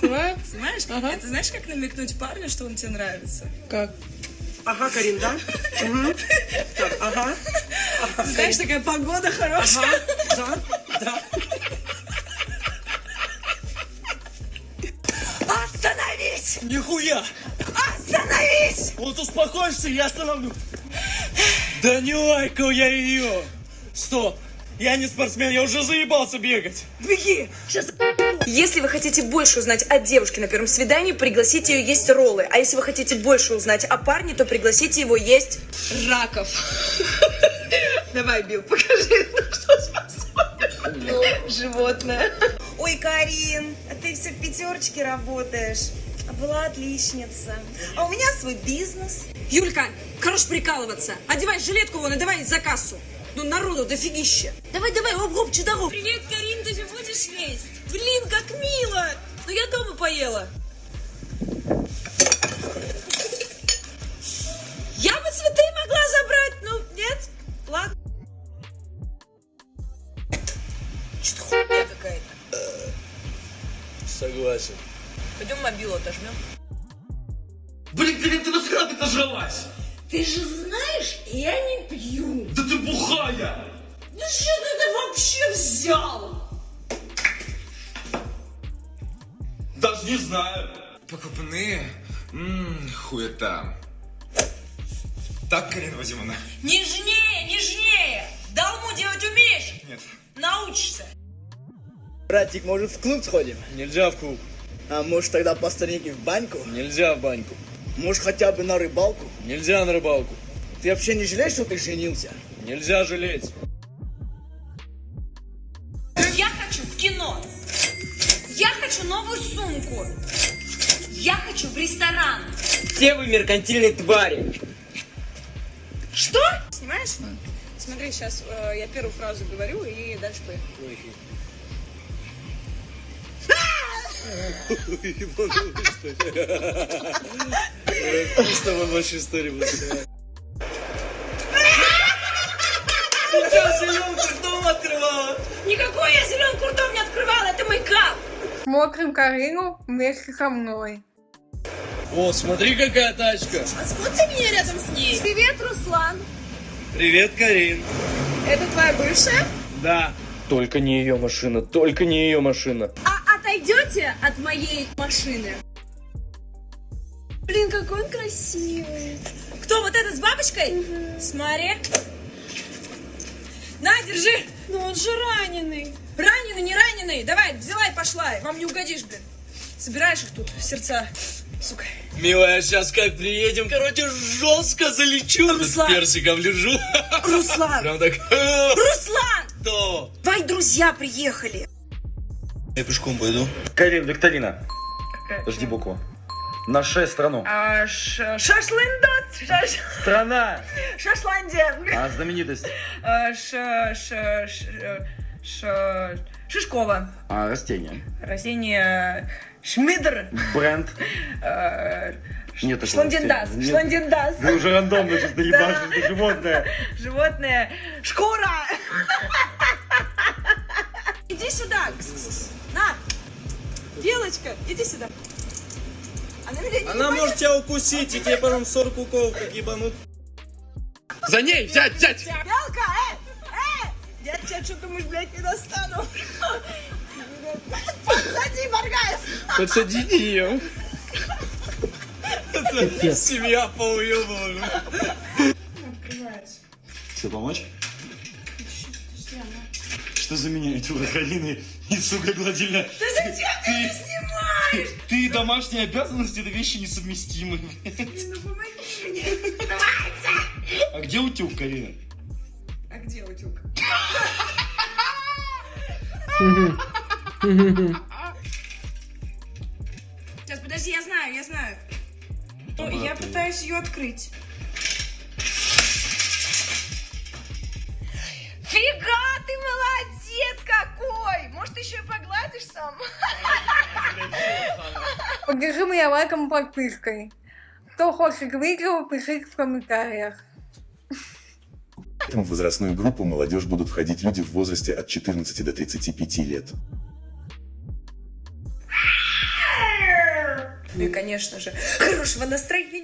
Снимаю? Снимаешь? Ага. Это знаешь, как намекнуть парню, что он тебе нравится? Как? Ага, Карин, да? Мгм. Так, ага. Ты знаешь, такая погода хорошая. Ага, да, да. Остановись! Нихуя! Остановись! Вот успокоишься, я остановлю. Да не лайкал я ее. Стоп. Я не спортсмен, я уже заебался бегать. Беги! Сейчас Если вы хотите больше узнать о девушке на первом свидании, пригласите ее есть роллы. А если вы хотите больше узнать о парне, то пригласите его есть раков. Давай, Билл, покажи, на что способен животное. Ой, Карин, а ты все в пятерочке работаешь. А была отличница. А у меня свой бизнес. Юлька, хорош прикалываться. Одевай жилетку вон и давай за кассу. Ну, народу дофигища. Давай, давай, оп-оп, чудоров. Привет, Карин, ты же будешь есть? Блин, как мило. Ну, я дома поела. Я бы цветы могла забрать, ну, нет? Ладно. Что-то хуйня какая-то. Согласен. Пойдем мобилу отожмем. Блин, Карин, ты нахера ты нажралась? Ты же знаешь, я не пью. Да ты бухая! Ну что ты это вообще взял? Даже не знаю. Покупные? Ммм, хуета. Так, Карина Вадимовна? Нежнее, нежнее! Долму делать умеешь? Нет. Научишься. Братик, может в клуб сходим? Нельзя в клуб. А может тогда по старинке в баньку? Нельзя в баньку. Может хотя бы на рыбалку? Нельзя на рыбалку. Ты вообще не жалеешь, что ты женился? Нельзя жалеть. Я хочу в кино. Я хочу новую сумку. Я хочу в ресторан. Все вы меркантильные твари. Что? Снимаешь? Смотри, сейчас я первую фразу говорю и дальше поехали. С тобой больше истории будет. Открывала? Никакой я зеленку ртом не открывала, это мейкап. Смотрим Карину вместе со мной. О, смотри, какая тачка. А сколько меня рядом с ней? Привет, Руслан. Привет, Карин. Это твоя бывшая? Да. Только не ее машина, только не ее машина. А отойдете от моей машины? Блин, какой он красивый. Кто вот этот с бабочкой? Смотри. На, держи. Но он же раненый. Раненый, не раненый. Давай, взяла и пошла. Вам не угодишь, блин. Собираешь их тут, сердца. Сука. Милая, сейчас как приедем, короче, жестко залечу. Руслан. С персиком лежу. Руслан! Прям так. Руслан! То. Твои друзья приехали. Я пешком пойду. Карин, викторина. Жди букву. На шесть страну. А, ш- Шашлындот. Шаш- Страна. Шашландия. А знаменитость. А, ш- ш- ш- ш- Шишкова. А растение. Растение Шмидр. Бренд. э, Нет такого Шландендас. растения. Нет. Шландендас. Вы уже рандомно сейчас доебашишь, это животное. Животное. Шкура. Белочка, иди сюда. Она меня не Она ебанет. может тебя укусить, и тебе потом 40 уколов как ебанут. За ней, взять, взять! Белка, э, э! Я тебя что думаешь, блядь, не достану? Подсади, Маргаев! Подсадите ее. Это семья поуебала. Что, помочь? Что за миниатюра Карины и, сука, гладильная? Да зачем ты это снимаешь? Ты и домашние обязанности, это вещи несовместимы. Ну помоги мне. А где утюг, Карина? А где утюг? Сейчас, подожди, я знаю, я знаю. Ну, я пытаюсь ее открыть. Поддержи меня лайком и подпиской. Кто хочет видео, пишите в комментариях. В возрастную группу молодежь будут входить люди в возрасте от 14 до 35 лет. Ну и, конечно же, хорошего настроения.